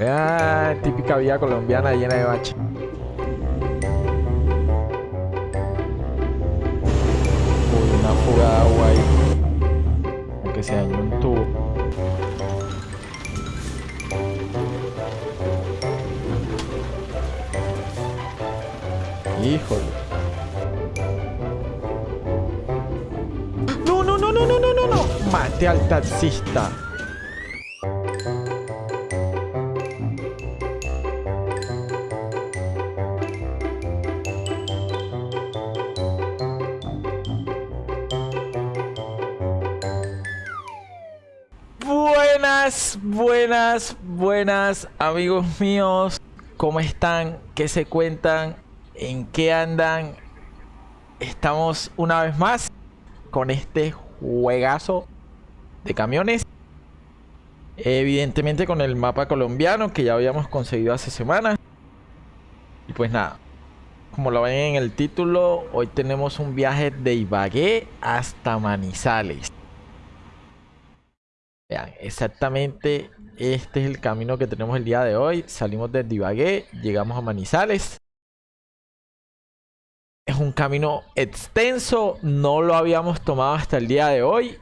Ah, típica vía colombiana llena de bache. Uy, una fuga de agua ahí. Aunque se dañó un tubo. Híjole. No, no, no, no, no, no, no, no. Mate al taxista. Amigos míos. ¿Cómo están? ¿Qué se cuentan? ¿En qué andan? Estamos una vez más con este juegazo de camiones. Evidentemente con el mapa colombiano que ya habíamos conseguido hace semanas. Y pues nada, como lo ven en el título, hoy tenemos un viaje de Ibagué hasta Manizales. Vean, exactamente este es el camino que tenemos el día de hoy. Salimos de Ibagué, llegamos a Manizales. Es un camino extenso, no lo habíamos tomado hasta el día de hoy.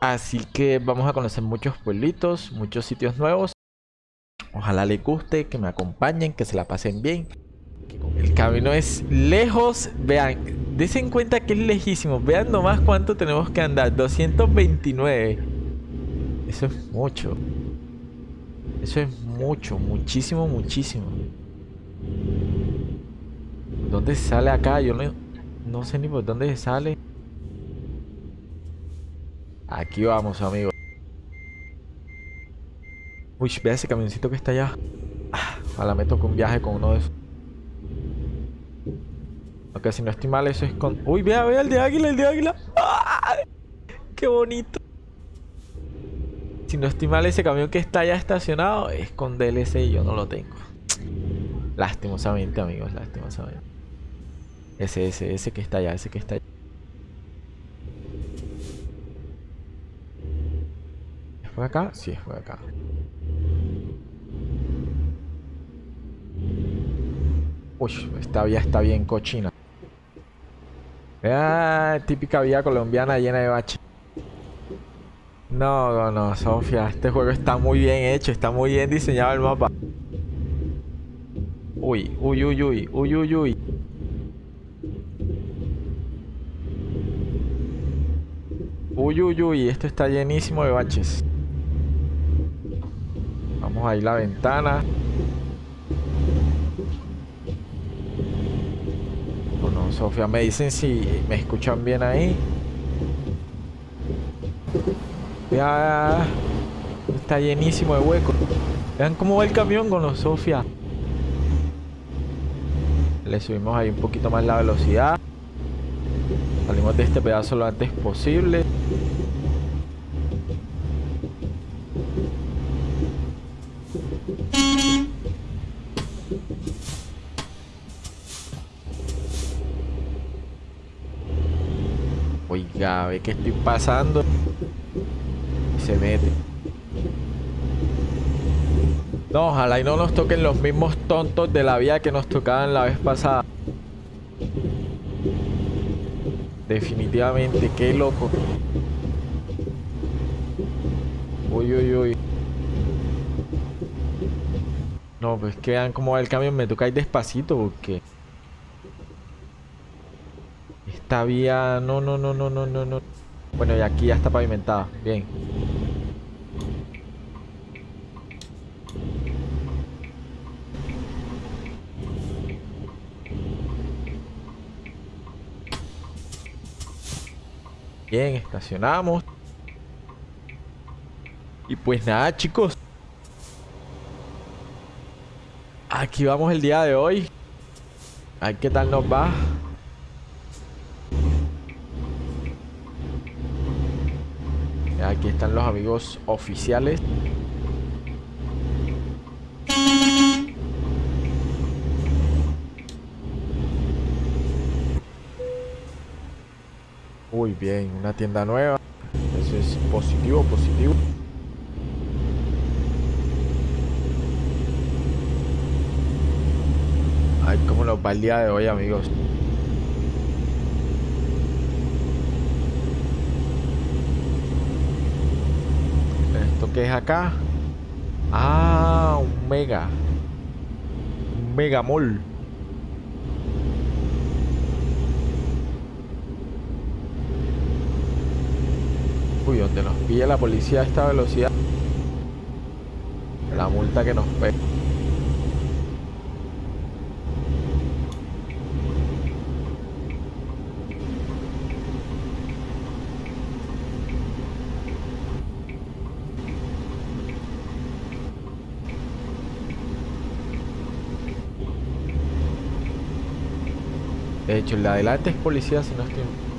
Así que vamos a conocer muchos pueblitos, muchos sitios nuevos. Ojalá les guste, que me acompañen, que se la pasen bien. El camino es lejos. Vean, desen cuenta que es lejísimo. Vean nomás cuánto tenemos que andar. 229. Eso es mucho. Eso es mucho, muchísimo, muchísimo. ¿Dónde sale acá? Yo no, no sé ni por dónde sale. Aquí vamos, amigos. Uy, vea ese camioncito que está allá. Ah, ojalá me toque un viaje con uno de esos. Ok, si no estoy mal, eso es con... Uy, vea, vea el de águila, el de águila. ¡Qué bonito! Si no estoy mal, ese camión que está ya estacionado es con DLC y yo no lo tengo. Lastimosamente, amigos, lastimosamente. Ese, ese, ese que está allá, ese que está allá. ¿Es acá? Sí, es por acá. Uy, esta vía está bien cochina. Ah, típica vía colombiana llena de baches. No, no, no, Sofía, este juego está muy bien hecho, está muy bien diseñado el mapa. Uy, uy, uy, uy, uy, uy, uy. Uy, uy, uy, esto está llenísimo de baches. Vamos a ir la ventana. Bueno, Sofía, me dicen si me escuchan bien ahí. Ya está llenísimo de huecos. Vean cómo va el camión con los Sofía. Le subimos ahí un poquito más la velocidad. Salimos de este pedazo lo antes posible. Oiga, ve que estoy pasando mete. No, ojalá y no nos toquen los mismos tontos de la vía que nos tocaban la vez pasada. Definitivamente, qué loco. Uy, uy, uy. No, pues que vean cómo va el camión. Me toca ir despacito porque... Esta vía... No, no, no, no, no, no, no. Bueno, y aquí ya está pavimentada. Bien. Bien, estacionamos. Y pues nada, chicos. Aquí vamos el día de hoy. A ver qué tal nos va. Aquí están los amigos oficiales. Muy bien, una tienda nueva. Eso es positivo, positivo. Ay, cómo nos va el día de hoy, amigos. ¿Esto qué es acá? Ah, un mega. Un megamol. Uy, donde nos pilla la policía a esta velocidad. La multa que nos pega. De hecho, el de adelante es policía si no estoy...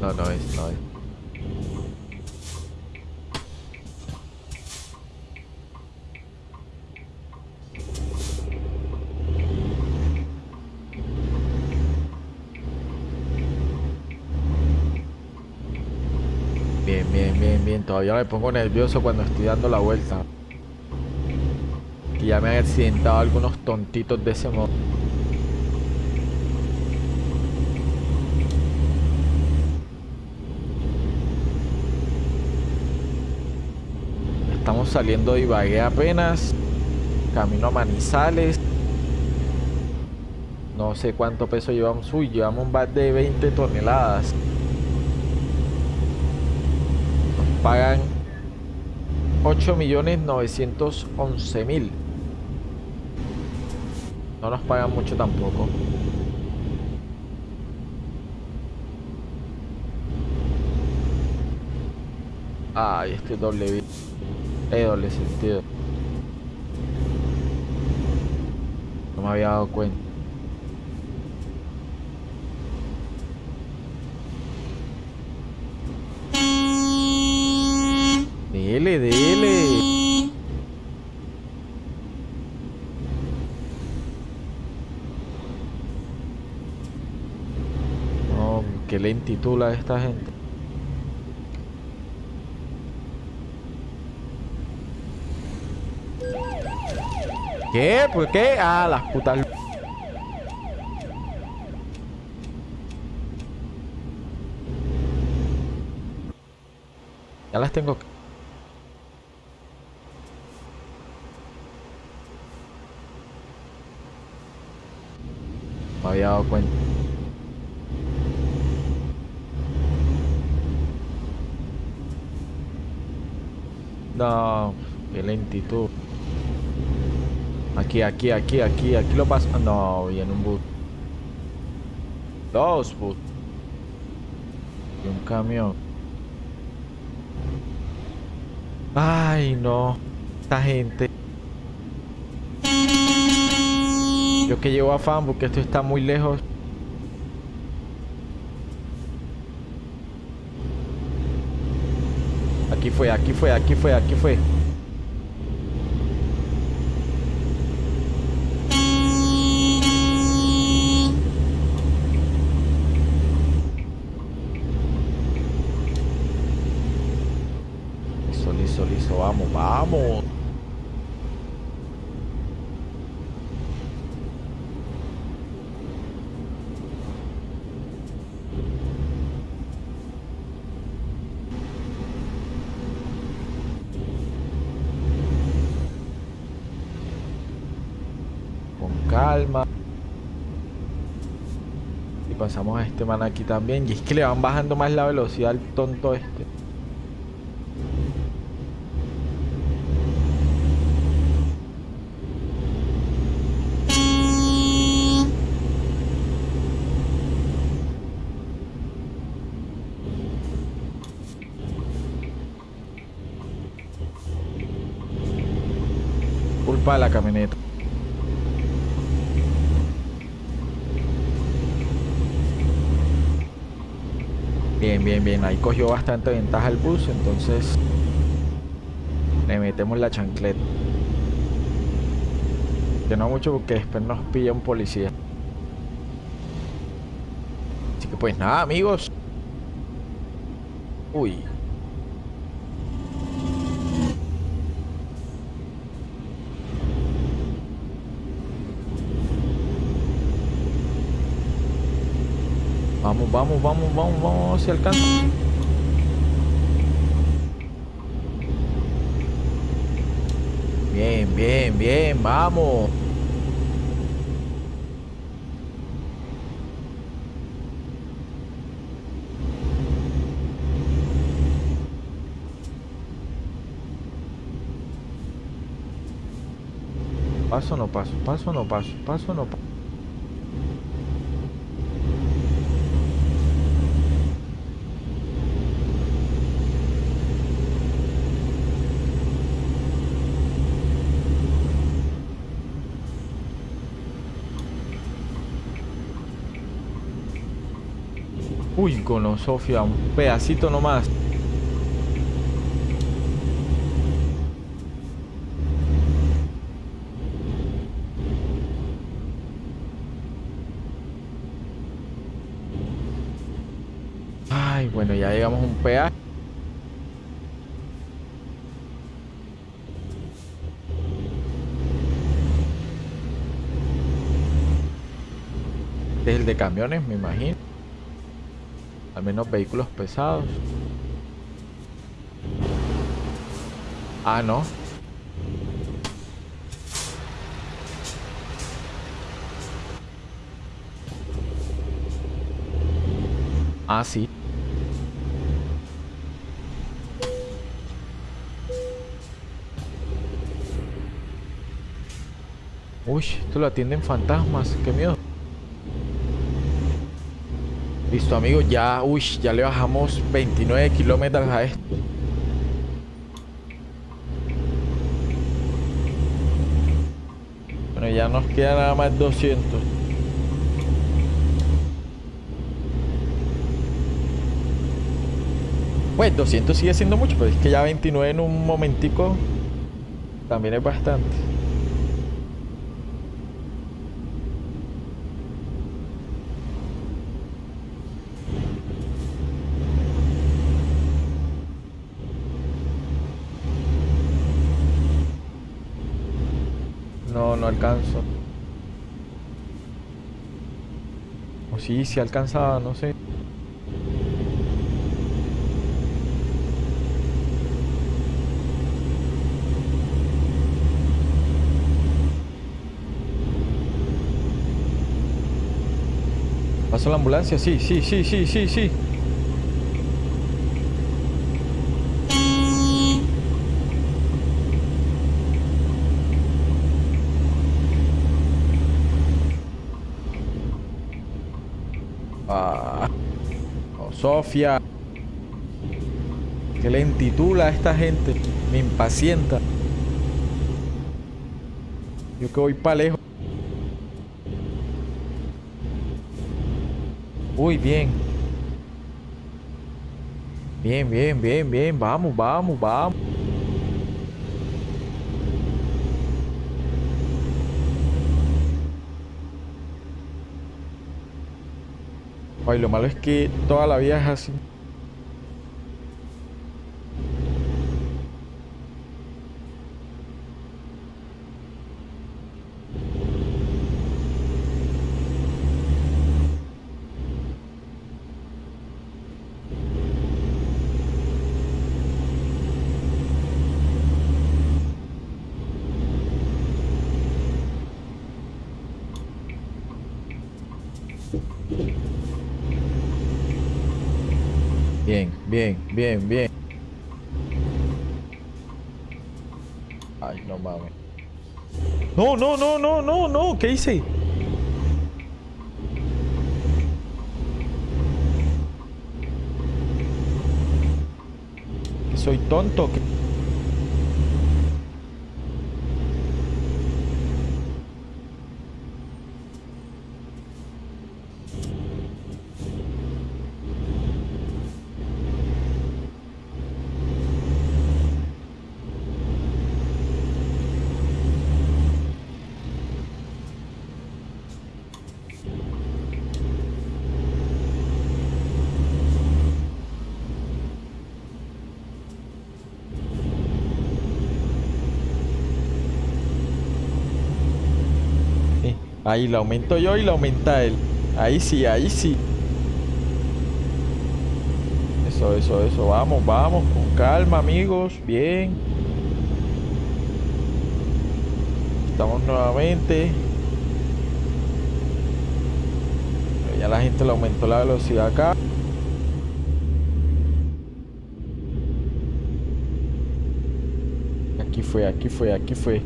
No, no es, no es. Bien, bien, bien, bien. Todavía me pongo nervioso cuando estoy dando la vuelta. Que ya me han accidentado algunos tontitos de ese modo. Saliendo de Ibagué apenas. Camino a Manizales. No sé cuánto peso llevamos. Uy, llevamos un bat de 20 toneladas. Nos pagan 8.911.000. No nos pagan mucho tampoco. Ay, este doble Eh, doble sentido. No me había dado cuenta. Dele, dele. Qué lentitud la de esta gente. ¿Qué? ¿Por qué? Ah, las putas. Ya las tengo. Me había dado cuenta. No, qué lentitud. Aquí, aquí, aquí, aquí, aquí lo paso. No, viene un bus. Dos bus. Y un camión. Ay, no. Esta gente. Yo que llevo afán porque esto está muy lejos. Aquí fue, aquí fue, aquí fue, aquí fue. Vamos, vamos. Con calma. Y pasamos a este man aquí también. Y es que le van bajando más la velocidad al tonto este. La camioneta. Bien, bien, bien. Ahí cogió bastante ventaja el bus, entonces le metemos la chancleta. Que no mucho porque después nos pilla un policía. Así que pues nada, amigos. Uy. Vamos, vamos, vamos, vamos, vamos, si alcanza. Bien, bien, bien, vamos. Paso no paso, paso no paso, paso no paso. Uy, con Sofía, un pedacito nomás. Ay, bueno, ya llegamos a un peaje. Este es el de camiones, me imagino. Al menos vehículos pesados. Ah, no. Ah, sí. Uy, esto lo atienden fantasmas. Qué miedo. Listo, amigos. Ya, uy, ya le bajamos 29 kilómetros a esto. Bueno, ya nos queda nada más 200. Pues 200 sigue siendo mucho, pero es que ya 29 en un momentico también es bastante. No, alcanzo. O sí, sí alcanzaba, no sé. ¿Pasó la ambulancia? Sí, sí, sí, sí, sí, sí. Sofía. Qué lentitud la esta gente. Me impacienta. Yo que voy para lejos. Uy, bien. Bien, bien, bien, bien. Vamos, vamos, vamos. Ay, lo malo es que toda la vida es así. Bien, bien, bien. Ay, no mames. No, no, no, no, no, no. ¿Qué hice? ¿Soy tonto? ¿Qué? Sí, Ahí la aumento yo y la aumenta él. Ahí sí, ahí sí. Eso, eso, eso. Vamos, vamos. Con calma, amigos. Bien. Estamos nuevamente. Ya la gente le aumentó la velocidad acá. Aquí fue, aquí fue, aquí fue.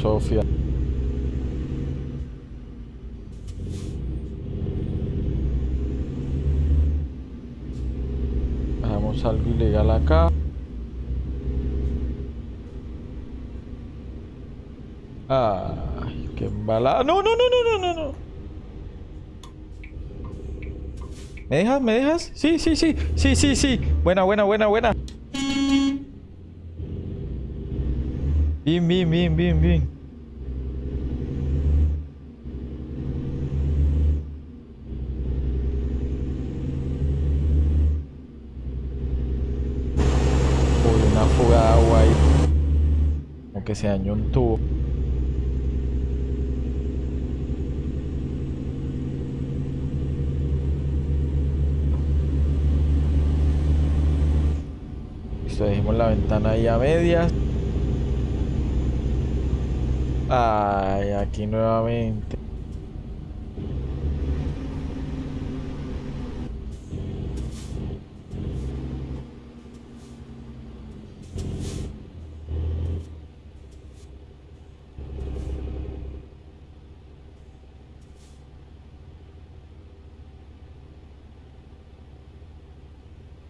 Sofía. Hagamos algo ilegal acá. Ay, qué embalada. No, no, no, no, no, no, no. ¿Me dejas? ¿Me dejas? Sí, sí, sí. Sí, sí, sí. Buena, buena, buena, buena. Bien, bien, bien, bien, bien. Uy, una fuga de agua que se dañó un tubo. Listo, dejemos la ventana ahí a medias. Ay, aquí nuevamente.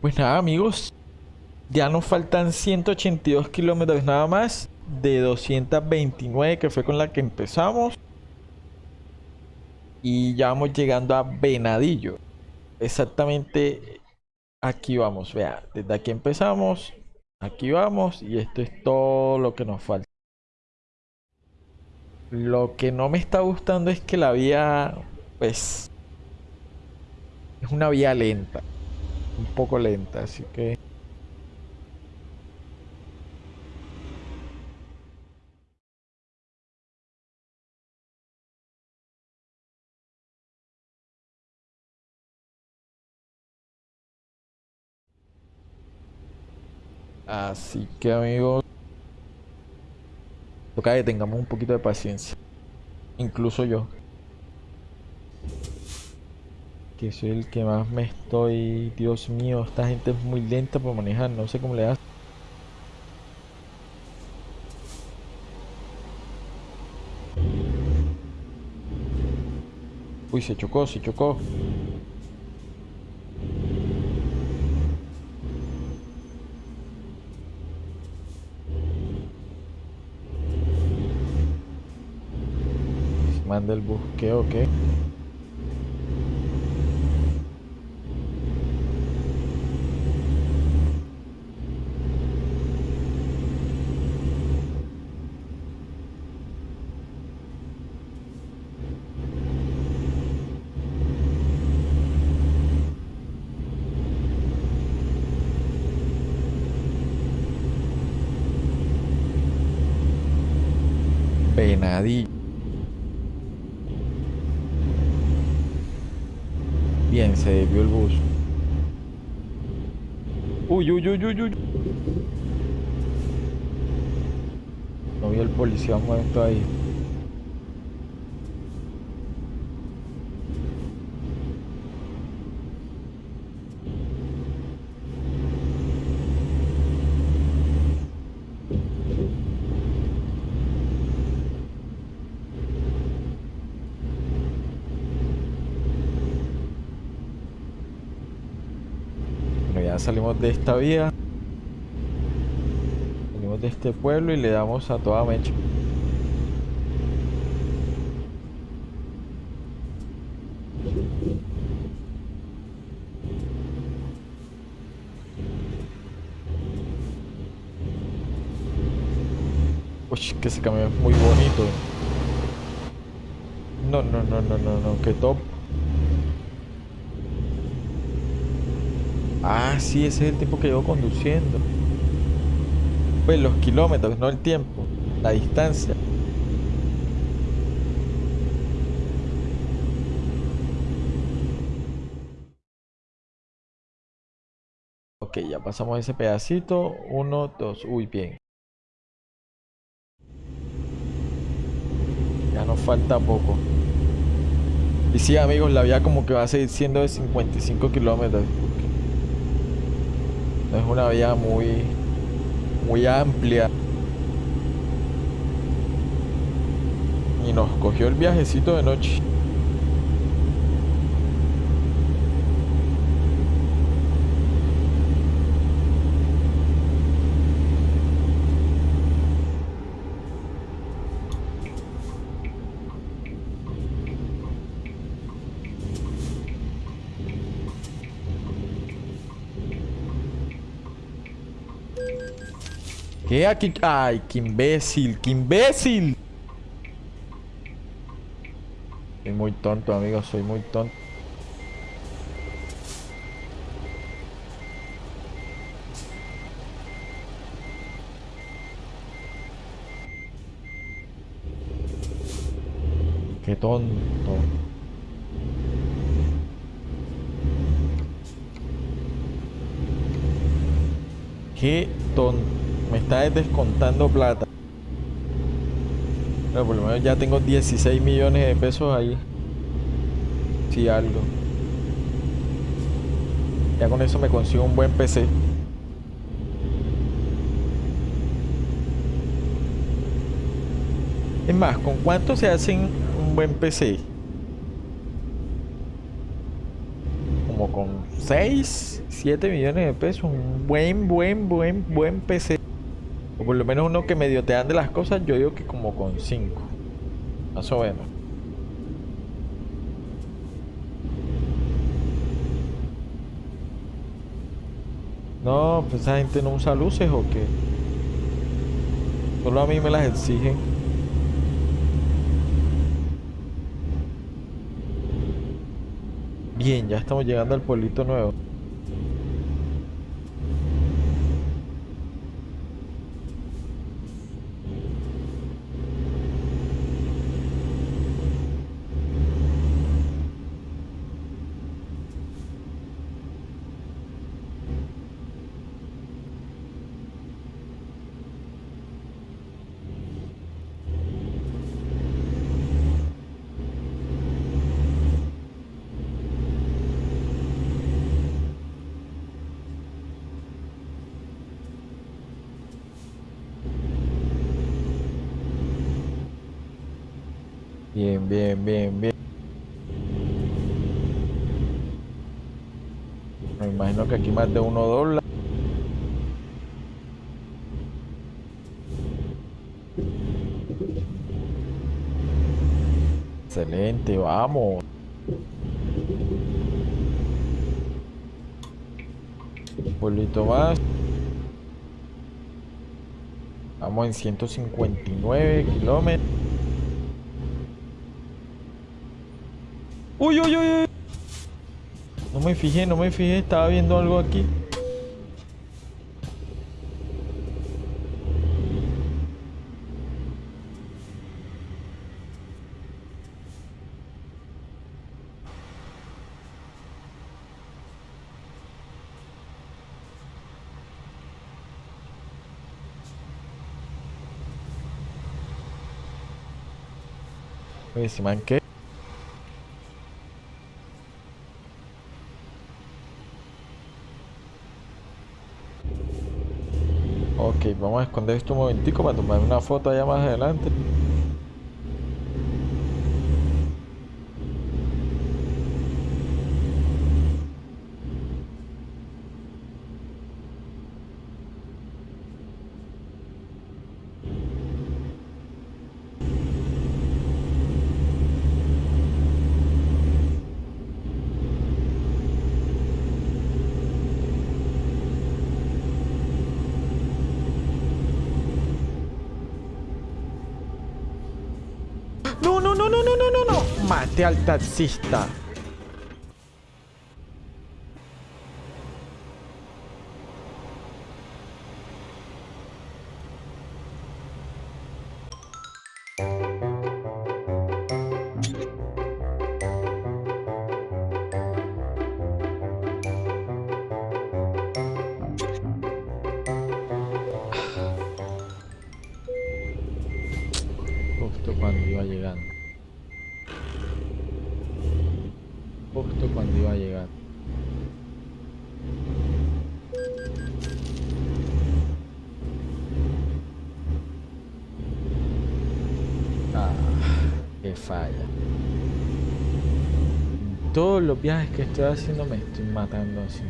Pues nada, amigos. Ya nos faltan 182 kilómetros nada más de 229 que fue con la que empezamos. Y ya vamos llegando a Venadillo. Exactamente aquí vamos. Vea, desde aquí empezamos. Aquí vamos y esto es todo lo que nos falta. Lo que no me está gustando es que la vía, pues, es una vía lenta. Un poco lenta, así que... Así que amigos, toca que tengamos un poquito de paciencia. Incluso yo. Que soy el que más me estoy... Dios mío, esta gente es muy lenta para manejar. No sé cómo le hace. Uy, se chocó, se chocó. Manda el busqueo, ¿qué? Venadillo. Bien, se desvió el bus. Uy, uy, uy, uy, uy. No vi el policía muerto ahí. Bueno, ya salimos de esta vía. Salimos de este pueblo y le damos a toda mecha. Uy, que ese camión es muy bonito. No, no, no, no, no, no, qué top. Ah, sí, ese es el tiempo que llevo conduciendo. Pues los kilómetros, no el tiempo, la distancia. Ok, ya pasamos ese pedacito. Uno, dos. Uy, bien. Ya nos falta poco. Y sí, amigos, la vía como que va a seguir siendo de 55 kilómetros. Es una vía muy, muy amplia. Y nos cogió el viajecito de noche. ¿Qué aquí? ¡Ay, qué imbécil! ¡Qué imbécil! Soy muy tonto, amigo. Soy muy tonto. Qué tonto. Qué tonto. Está descontando plata. Pero por lo menos ya tengo 16 millones de pesos ahí. Si algo. Ya con eso me consigo un buen PC. Es más, ¿con cuánto se hacen un buen PC? Como con 6, 7 millones de pesos. Un buen, buen, buen, buen PC. Por lo menos uno que medio te de las cosas, yo digo que como con 5. Más o. No, pues esa gente no usa luces o qué. Solo a mí me las exigen. Bien, ya estamos llegando al pueblito nuevo. Bien, bien, bien, bien. Me imagino que aquí más de uno dobla. Excelente, vamos. Un pueblito más. Vamos en 159 kilómetros. Uy, uy, uy, uy. No me fijé, no me fijé. Estaba viendo algo aquí. Oye, si man, ¿qué? Ok, vamos a esconder esto un momentico para tomar una foto allá más adelante. Mate al taxista. Ah, qué falla. Todos los viajes que estoy haciendo me estoy matando así.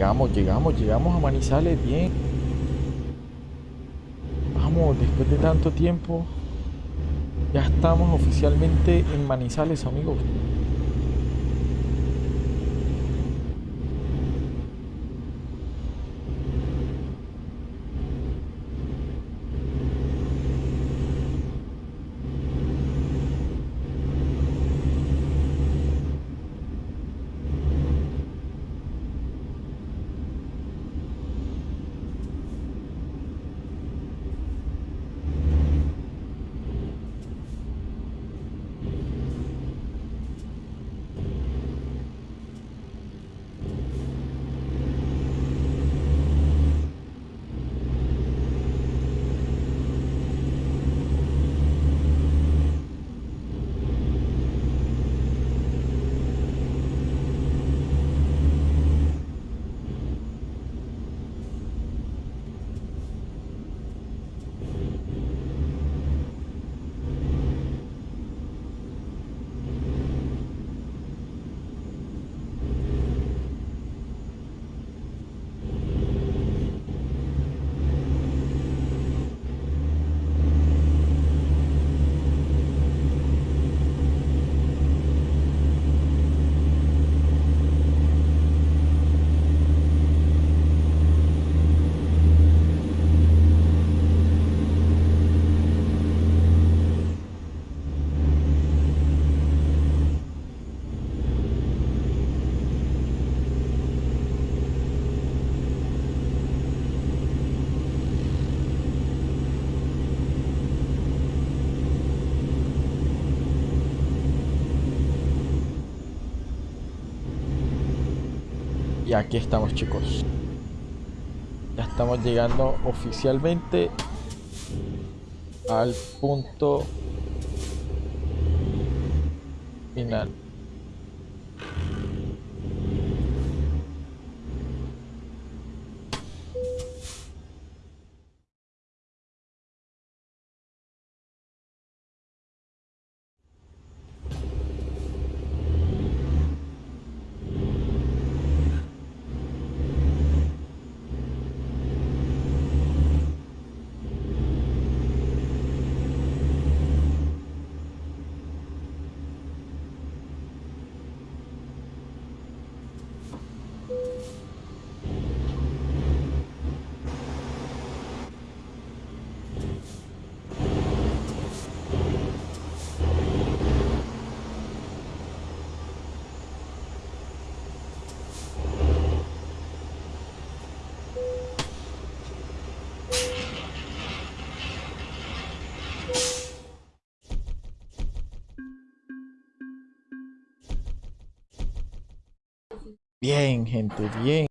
Llegamos, llegamos, llegamos a Manizales bien. Vamos, después de tanto tiempo, ya estamos oficialmente en Manizales, amigos. Aquí estamos chicos. Ya estamos llegando oficialmente al punto final. Bien, gente, bien.